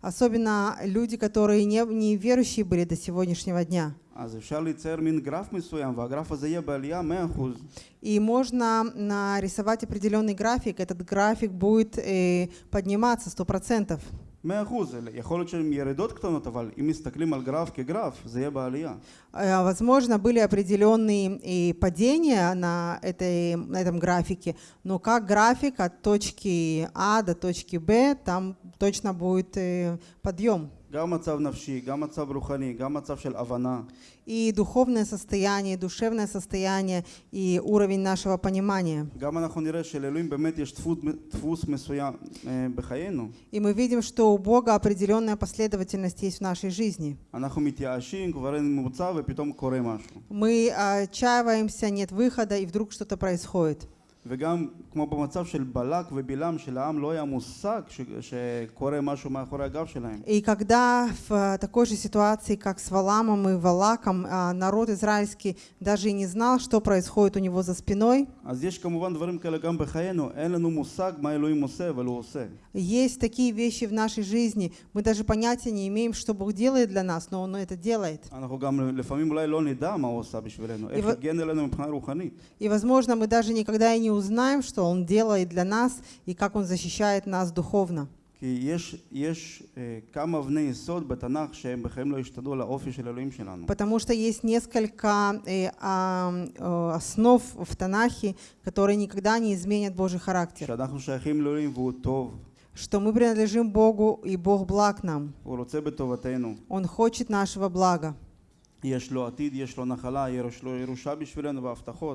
особенно люди, которые не, не верующие были до сегодняшнего дня, אז אפשר לצייר מין גרף מסוים, והגרף הזה יהיה בעלייה 100%. И можно нарисовать определенный график. Этот график будет э, подниматься 100%. 100%, אלה- יכול להיות שהן ירידות קטנות, אבל אם מסתכלים על גרף כגרף, זה יהיה בעלייה. Э, Возможно, были определенные и падения на, этой, на этом графике, но как график от точки А до точки Б, там точно будет э, подъем. גם מצב נפשי, גם מצב רוחני, גם מצב של הבנה. И духовное состояние, и душевное состояние, и уровень нашего понимания. גם אנחנו נראה שלאלוהים באמת יש דפוס, דפוס מסוים אה, בחיינו. И мы видим, что у Бога определенная последовательность есть в нашей жизни. אנחנו מתייאשים, כבר אין מוצא ופתאום קורה משהו. Мы отчаиваемся, нет выхода, и вдруг что-то происходит. וגם כמו במצב של בלק ובלעם, שלעם לא היה מושג ש, שקורה משהו מאחורי הגב שלהם. И когда в такой же ситуации, как с Валамом и Валаком, а, народ израильский даже и не знал, что происходит у него за спиной, אז יש כמובן דברים כאלה גם בחיינו, אין לנו מושג מה אלוהים עושה, אבל הוא עושה. есть такие вещи в нашей жизни, мы даже понятия не имеем, что Бог делает для нас, но Он это делает. אנחנו גם לפעמים אולי לא נדע מה הוא עושה בשבילנו, איך ו- הגן עלינו מבחינה רוחנית. И, возможно, мы даже никогда и не узнаем, что Он делает для нас и как Он защищает нас духовно. כי יש, יש אה, כמה אבני יסוד בתנ"ך שהם בחיים לא השתדלו לאופי של אלוהים שלנו. Потому что есть несколько э, а, э, основ в Танахе, которые никогда не изменят Божий характер. שאנחנו שייכים לאלוהים והוא טוב, Что мы принадлежим Богу, и Бог благ нам. הוא רוצה בטובתנו. Он хочет нашего блага.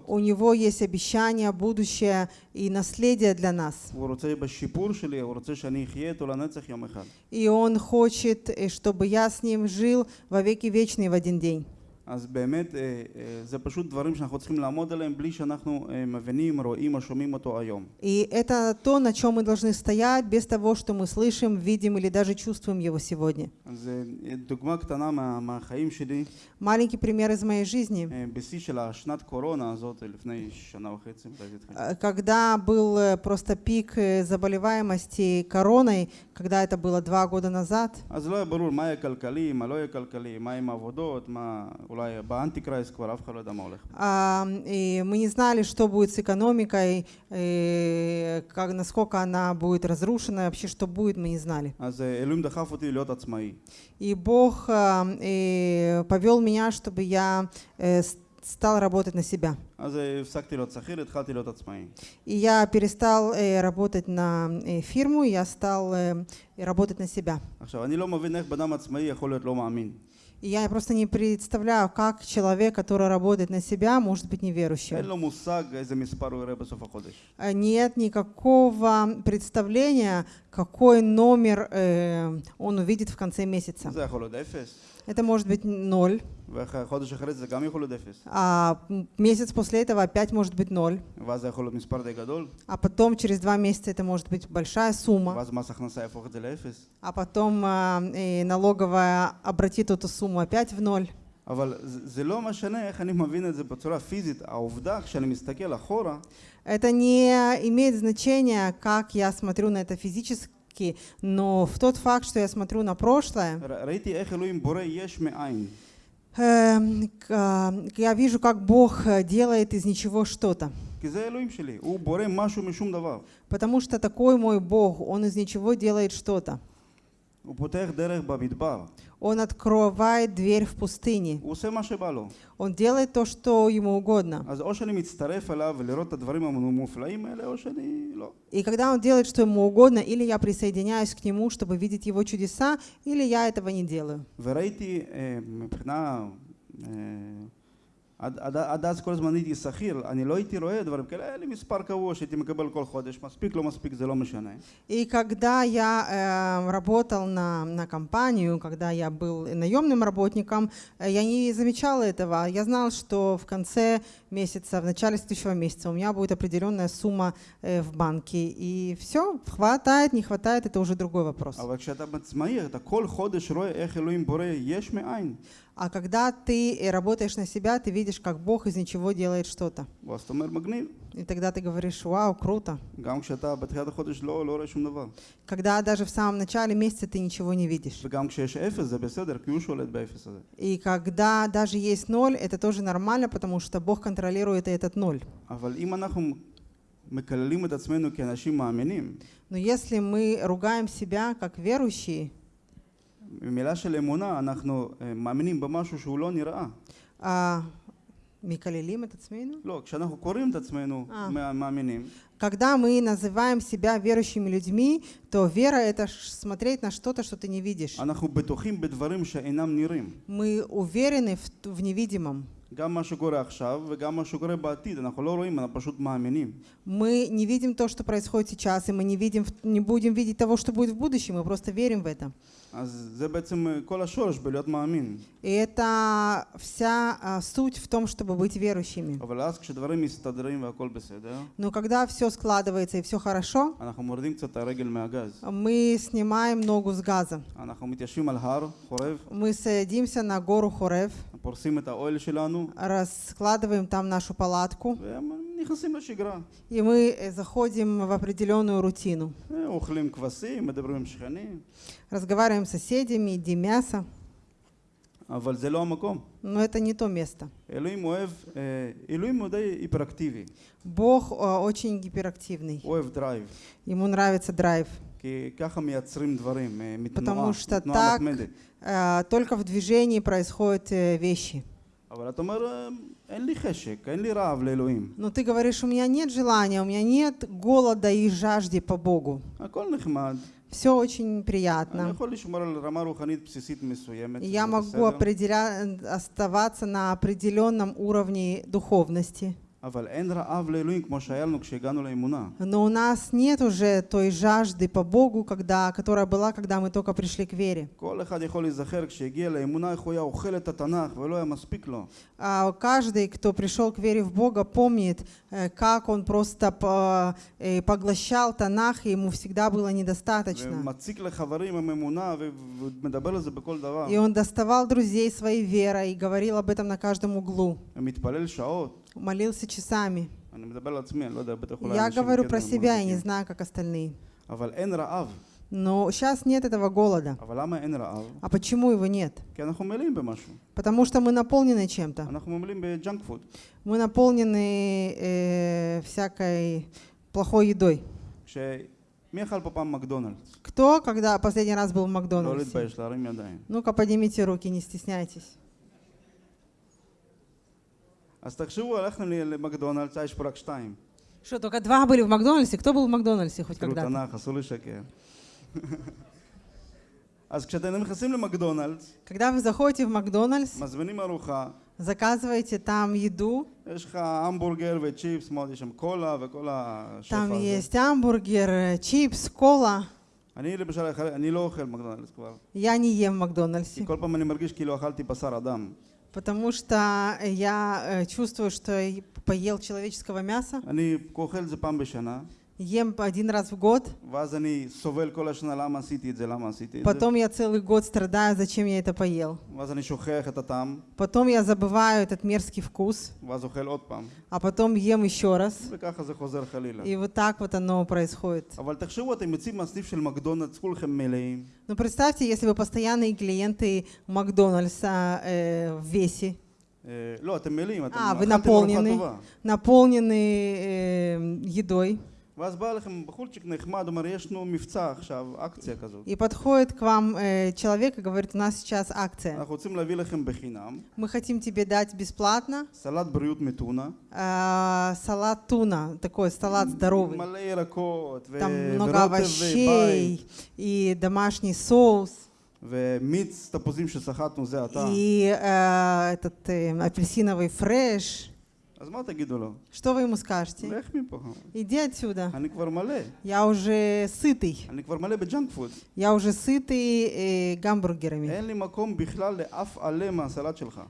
У него есть обещания, будущее и наследие для нас. И он хочет, э, чтобы я с ним жил во веки вечные в один день. אז באמת, אה, אה, זה פשוט דברים שאנחנו צריכים לעמוד עליהם בלי שאנחנו אה, מבינים, רואים או שומעים אותו היום. И это то, на чем мы должны стоять, без того, что мы слышим, видим или даже чувствуем Его сегодня. אז אה, דוגמה קטנה מה, מהחיים שלי, Маленький пример из моей жизни. אה, בשיא של השנת קורונה הזאת, אה, לפני שנה וחצי, מתי זה התחיל? Э, Когда был э, просто пик э, заболеваемости короной, когда это было два года назад, אז לא היה ברור מה יהיה כלכלי, מה לא יהיה כלכלי, מה עם העבודות, מה אולי באנטי-קרייס כבר אף אחד לא ידע מה הולך. а, и мы не знали, что будет с экономикой, э, как, насколько она будет разрушена, вообще что будет, мы не знали. אז אה, אלוהים דחף אותי להיות עצמאי. И Бог а, э, повел меня, чтобы я э, с- стал работать на себя. אז אה, הפסקתי להיות שכיר, התחלתי להיות עצמאי. И я перестал э, работать на э, фирму, я стал э, работать на себя. Я просто не представляю, как человек, который работает на себя, может быть неверующим. Э, нет никакого представления, какой номер э, он увидит в конце месяца. Это может быть ноль. וחודש אחרי זה גם יכול להיות אפס. а м, месяц после этого опять может быть ноль, ואז זה יכול להיות מספר די גדול, а потом через два месяца это может быть большая сумма, ואז מס הכנסה יהפוך את זה לאפס. а потом а, э, налоговая обратит эту сумму опять в ноль. אבל זה, זה לא משנה איך אני מבין את זה בצורה פיזית. העובדה, כשאני מסתכל אחורה, Это не имеет значения, как я смотрю на это физически, но в тот факт, что я смотрю на прошлое, ר- ראיתי איך אלוהים בורא יש מאין. Эм, а, я вижу, как Бог э, делает из ничего что-то. Потому что такой мой Бог, Он из ничего делает что-то. Он открывает дверь в пустыне. Он делает то, что ему угодно. И когда он делает, что ему угодно, или я присоединяюсь к нему, чтобы видеть его чудеса, или я этого не делаю. עד, עד, עד אז כל הזמן הייתי שכיר, אני לא הייתי רואה דברים כאלה, היה לי מספר קבוע שהייתי מקבל כל חודש, מספיק, לא מספיק, זה לא משנה. И когда я э, работал на, на компанию, когда я был наемным работником, э, я не замечала этого. Я знал, что в конце месяца, в начале следующего месяца у меня будет определенная сумма э, в банке. И все, хватает, не хватает, это уже другой вопрос. אבל כשאתה עצמאי, אתה כל חודש רואה איך אלוהים בורא יש מאין. А когда ты э, работаешь на себя, ты видишь, как Бог из ничего делает что-то. И тогда ты говоришь, вау, круто. Когда даже в самом начале месяца ты ничего не видишь. И когда даже есть ноль, это тоже нормально, потому что Бог контролирует этот ноль. Но если мы ругаем себя как верующие, במילה של אמונה אנחנו אה, מאמינים במשהו שהוא לא נראה. а, מקללים את עצמנו, לא, כשאנחנו קוראים את עצמנו אה. מה- מאמינים, когда мы называем себя верующими людьми, то вера — это ш- смотреть на что-то, что ты не видишь. אנחנו בטוחים בדברים שאינם נראים. Мы уверены в, т- в невидимом. גם מה שקורה עכשיו וגם מה שקורה בעתיד, אנחנו לא רואים, אנחנו פשוט מאמינים. Мы не видим то, что происходит сейчас, и мы не, видим, в- не будем видеть того, что будет в будущем, мы просто верим в это. אז זה בעצם אה, כל השורש בלהיות מאמין. И это вся а, суть в том, чтобы быть верующими. אבל אז כשדברים מסתדרים והכל בסדר, Но когда все складывается и все хорошо, אנחנו מורידים קצת את הרגל מהגז. мы снимаем ногу с газа. אנחנו מתיישבים על הר, חורב, Мы садимся на гору Хорев, פורסים את האוהל שלנו раскладываем там нашу палатку, ונכנסים לשגרה. и мы э, заходим в определенную рутину. אה, אוכלים כבשים, מדברים עם שכנים, Разговариваем с соседями, едим мясо, אבל זה לא המקום. но это не то место. אלוהים אוהב, אה, אלוהים הוא די היפראקטיבי, Бог э, очень гиперактивный, הוא אוהב דרייב. ему нравится драйв. כי ככה מייצרים דברים, אה, מתנועה, потому что מתנועה так מתמדת. э, только в движении происходят э, вещи. אבל אתה אומר, אין לי חשק, אין לי רעב Но ты говоришь, у меня нет желания, у меня нет голода и жажды по Богу. הכל נחמד. Все очень приятно. Я могу оставаться на определенном уровне духовности. Но у нас нет уже той жажды по Богу, когда, которая была, когда мы только пришли к вере. А каждый, кто пришел к вере в Бога, помнит, э, как он просто э, поглощал Танах, и ему всегда было недостаточно. И он доставал друзей своей верой и говорил об этом на каждом углу молился часами. Я говорю про себя, я не знаю, как остальные. Но сейчас нет этого голода. А почему его нет? Потому что мы наполнены чем-то. Мы наполнены э, всякой плохой едой. Кто, когда последний раз был в Макдональдсе? Ну-ка, поднимите руки, не стесняйтесь. אז תחשבו, הלכתם לי למקדונלדס, אה, יש פה רק שתיים. Что, только два были в Макдональдсе? Кто был в Макдональдсе хоть כאילו когда-то? תנ"ך, אסור לשקר. אז כשאתם נכנסים למקדונלדס, Когда вы заходите в Макдональдс, מזמינים ארוחה, заказываете там еду, יש לך המבורגר וצ'יפס, מאוד, יש שם קולה וכל השפע там הזה. есть hamburger, э, чипс, кола. אני למשל, אני לא אוכל מקדונלדס כבר. Я не ем в כי Макдональдсе, כל פעם אני מרגיש כאילו אכלתי בשר אדם. Потому что я э, чувствую, что поел человеческого мяса. Ем один раз в год. Потом я целый год страдаю, зачем я это поел. Потом я забываю этот мерзкий вкус. А потом ем еще раз. И вот так вот оно происходит. Но ну, представьте, если вы постоянные клиенты Макдональдса э, в весе. А, вы наполнены, наполнены э, едой. ואז בא לכם בחורצ'יק נחמד, אומר, יש לנו מבצע עכשיו, אקציה כזאת. и подходит к вам э, человек и говорит, у нас сейчас акция. אנחנו רוצים להביא לכם בחינם Мы хотим тебе дать бесплатно סלט בריאות מטונה, э, салат туна, такой салат здоровый. מלא ירקות, ו- Там много ורוטב ובית, овощей и домашний соус. ומיץ תפוזים שסחטנו זה אתה. и э, этот э, апельсиновый фреш. Что вы ему скажете? Иди отсюда. Я уже сытый. Я уже сытый э, гамбургерами.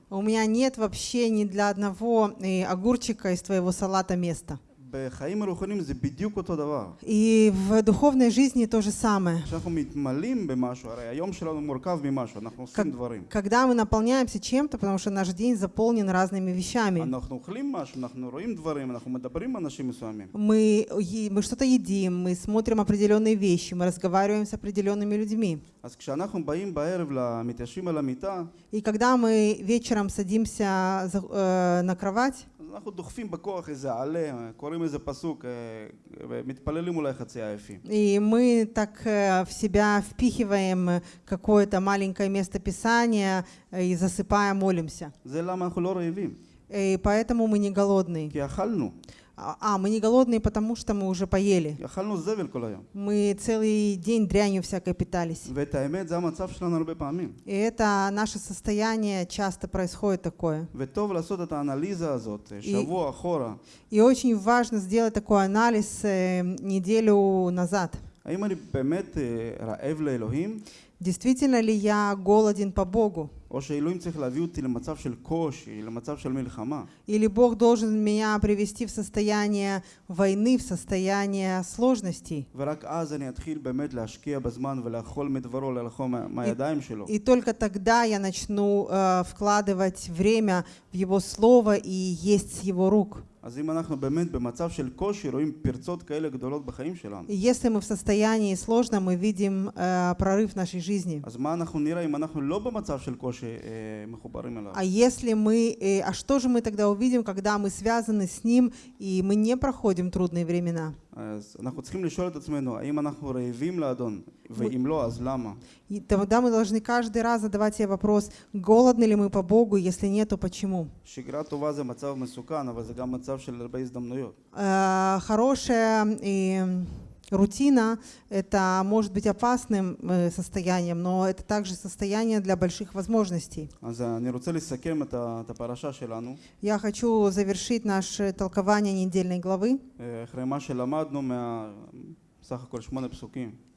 У меня нет вообще ни для одного э, огурчика из твоего салата места. И в духовной жизни то же самое. Как, когда мы наполняемся чем-то, потому что наш день заполнен разными вещами. Мы, мы что-то едим, мы смотрим определенные вещи, мы разговариваем с определенными людьми. И когда мы вечером садимся э, на кровать, אנחנו דוחפים בכוח איזה עלה, קוראים איזה פסוק, אה, ומתפללים אולי חצי עייפים. и мы так э, в себя впихиваем какое-то маленькое место Писания э, и засыпая молимся. זה למה אנחנו לא רעבים, И поэтому мы не голодные. כי אכלנו, А, а, мы не голодные, потому что мы уже поели. Мы целый день дрянью всякой питались. И это наше состояние часто происходит такое. И, и очень важно сделать такой анализ э, неделю назад. Действительно ли я голоден по Богу? או שאלוהים צריך להביא אותי למצב של קושי, למצב של מלחמה. Или Бог должен меня привести в состояние войны, в состояние сложностей? ורק אז אני אתחיל באמת להשקיע בזמן ולאכול מדברו, לאכול מה- מהידיים שלו. И только тогда я начну э, вкладывать время в Его Слово и есть с Его рук. אז אם אנחנו באמת במצב של קושי, רואים פרצות כאלה גדולות בחיים שלנו. И если мы в состоянии сложно, мы видим э, прорыв в нашей жизни. אז מה אנחנו נראה אם אנחנו לא במצב של קושי אה, מחוברים אליו? А если мы, э, а что же мы тогда увидим, когда мы связаны с Ним и мы не проходим трудные времена? אז אנחנו צריכים לשאול את עצמנו, האם אנחנו רעבים לאדון? ואם לא, אז למה? И тогда мы должны каждый раз задавать себе вопрос, голодны ли мы по Богу, если нет, то почему? שגרה טובה זה מצב מסוכן, אבל זה גם מצב של הרבה הזדמנויות. Э, Хорошая э, Рутина — это может быть опасным э, состоянием, но это также состояние для больших возможностей. Я хочу завершить наше толкование недельной главы.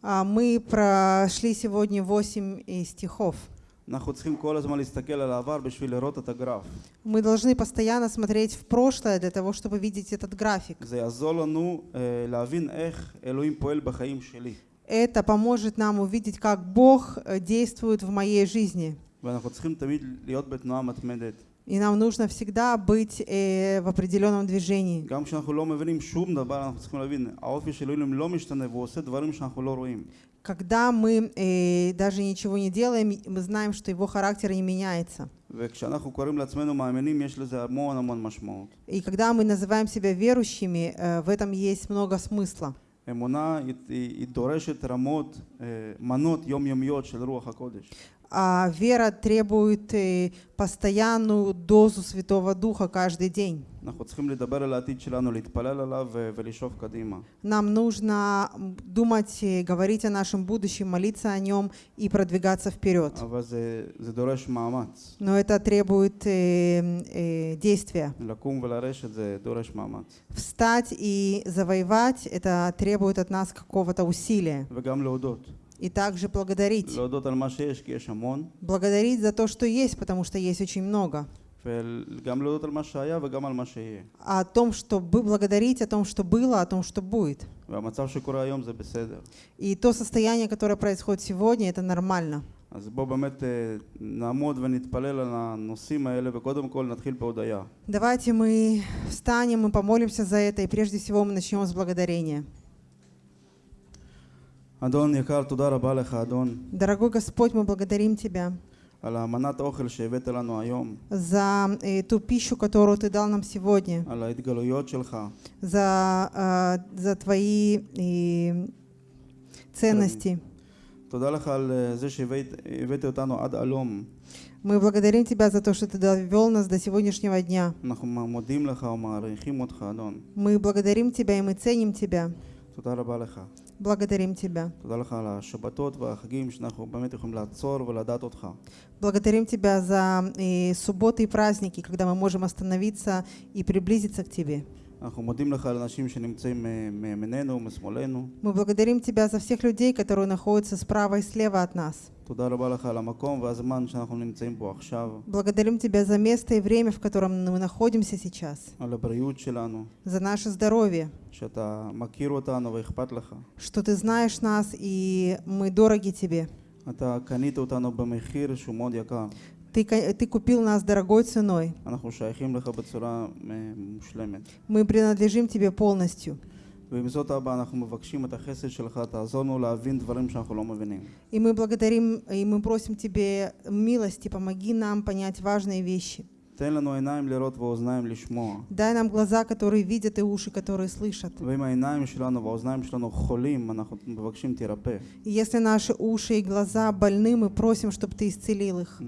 А мы прошли сегодня 8 э, стихов. אנחנו צריכים כל הזמן להסתכל על העבר בשביל לראות את הגרף. Мы должны постоянно смотреть в прошлое для того, чтобы видеть этот график. זה יעזור לנו אה, להבין איך אלוהים פועל בחיים שלי. Это поможет нам увидеть, как Бог э, действует в моей жизни. ואנחנו צריכים תמיד להיות בתנועה מתמדת. И нам нужно всегда быть э, в определенном движении. גם כשאנחנו לא מבינים שום דבר, אנחנו צריכים להבין, האופי של אלוהים לא משתנה והוא עושה דברים שאנחנו לא רואים. Когда мы э, даже ничего не делаем, мы знаем, что его характер не меняется. וכשאנחנו קוראים לעצמנו מאמינים, יש לזה המון המון משמעות. И когда мы называем себя верующими, э, в этом есть много смысла. אמונה היא, היא, היא דורשת רמות, אה, מנות יומיומיות של רוח הקודש. а вера требует постоянную дозу Святого Духа каждый день. Нам нужно думать, говорить о нашем будущем, молиться о нем и продвигаться вперед. Но это требует э, э, действия. Встать и завоевать, это требует от нас какого-то усилия. וגם להודות. И также благодарить. להודות על מה שיש, כי יש המון, Благодарить за то, что есть, потому что есть очень много. וגם להודות על מה שהיה וגם על מה שיהיה. А о том, что бы- благодарить о том, что было, о том, что будет. והמצב שקורה היום זה בסדר. И то состояние, которое происходит сегодня, это нормально. אז בואו באמת אה, נעמוד ונתפלל על הנושאים האלה, וקודם כל נתחיל בהודיה. Давайте мы встанем и помолимся за это, и прежде всего мы начнем с благодарения. Дорогой Господь, мы благодарим Тебя за э, ту пищу, которую Ты дал нам сегодня, за, э, за Твои э, ценности. Мы благодарим Тебя за то, что Ты довел нас до сегодняшнего дня. Мы благодарим Тебя и мы ценим Тебя. Благодарим Тебя. Благодарим Тебя за и субботы и праздники, когда мы можем остановиться и приблизиться к Тебе. Мы благодарим Тебя за всех людей, которые находятся справа и слева от нас. Благодарим Тебя за место и время, в котором мы находимся сейчас. За наше здоровье. Что Ты знаешь нас, и мы дороги Тебе. אתה קנית אותנו במחיר שהוא מאוד יקר. Ты, ко- ты купил нас дорогой ценой. אנחנו שייכים לך בצורה אה, מושלמת. Мы принадлежим Тебе полностью. ועם זאת אבא אנחנו מבקשים את החסד שלך, תעזור לנו להבין דברים שאנחנו לא מבינים. И мы благодарим, и мы просим Тебе милости, помоги нам понять важные вещи. Дай нам глаза, которые видят, и уши, которые слышат. И если наши уши и глаза больны, мы просим, чтобы Ты исцелил их.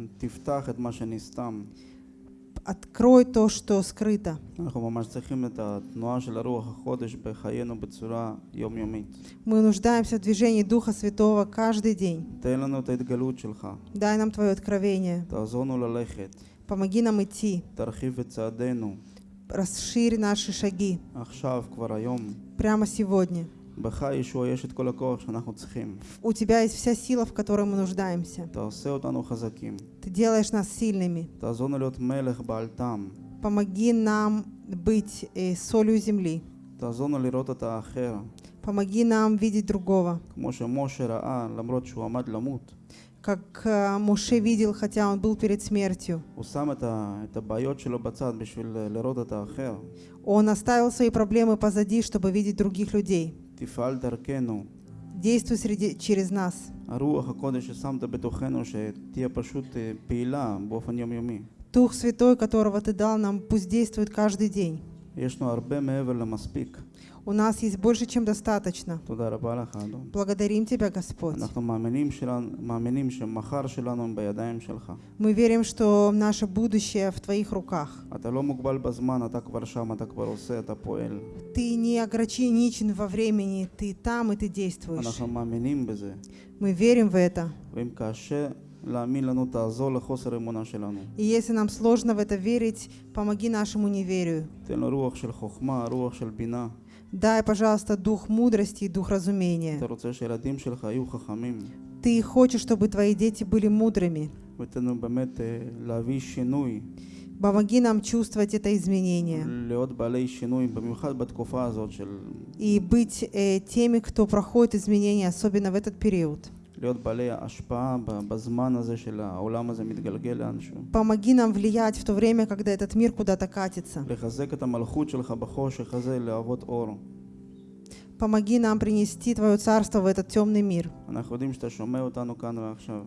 открой то, что скрыто. Мы нуждаемся в движении Духа Святого каждый день. Дай нам Твое откровение помоги нам идти. Расшири наши шаги. Прямо сегодня. У тебя есть вся сила, в которой мы нуждаемся. Ты делаешь нас сильными. Помоги нам быть э, солью земли. Помоги нам видеть другого как э, Моше видел, хотя он был перед смертью. Он оставил свои проблемы позади, чтобы видеть других людей. Действуй среди, через нас. Дух Святой, которого Ты дал нам, пусть действует каждый день. У нас есть больше, чем достаточно. Благодарим Тебя, Господь. Мы верим, что наше будущее в Твоих руках. Ты не ограничен во времени, Ты там и Ты действуешь. Мы верим в это. И если нам сложно в это верить, помоги нашему неверию. Дай, пожалуйста, дух мудрости и дух разумения. Ты хочешь, чтобы твои дети были мудрыми. Помоги нам чувствовать это изменение. И быть э, теми, кто проходит изменения, особенно в этот период. להיות בעלי השפעה ב- בזמן הזה של העולם הזה מתגלגל לאנשהו. Помоги нам влиять в то время, когда этот мир куда-то катится. לחזק את המלכות שלך בחושך הזה, להוות אור. Помоги нам принести Твое Царство в этот темный мир.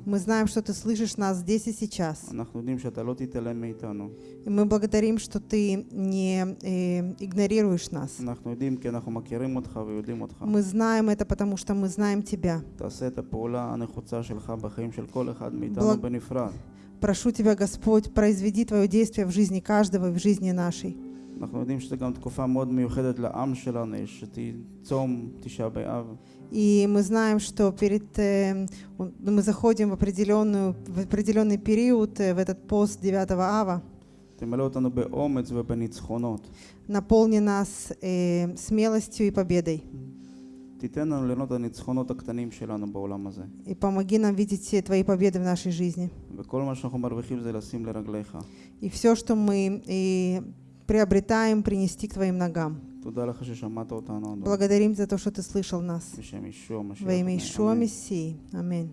Мы знаем, что Ты слышишь нас здесь и сейчас. И мы благодарим, что Ты не э, игнорируешь нас. Мы знаем это, потому что мы знаем Тебя. Благ... Прошу Тебя, Господь, произведи Твое действие в жизни каждого в жизни нашей. אנחנו יודעים שזו גם תקופה מאוד מיוחדת לעם שלנו, יש צום תשעה באב. И мы знаем, что перед э, он- мы заходим в, определенную, в определенный период, э, в этот пост 9 ава. תמלא אותנו באומץ ובניצחונות. Наполни нас э, смелостью и победой. תיתן לנו ליהנות את הניצחונות הקטנים שלנו בעולם הזה. И помоги нам видеть все Твои победы в нашей жизни. וכל מה שאנחנו מרוויחים זה לשים לרגליך. И все, что мы э, приобретаем принести к Твоим ногам. Благодарим за то, что Ты слышал нас. Во имя Ишуа Мессии. Аминь.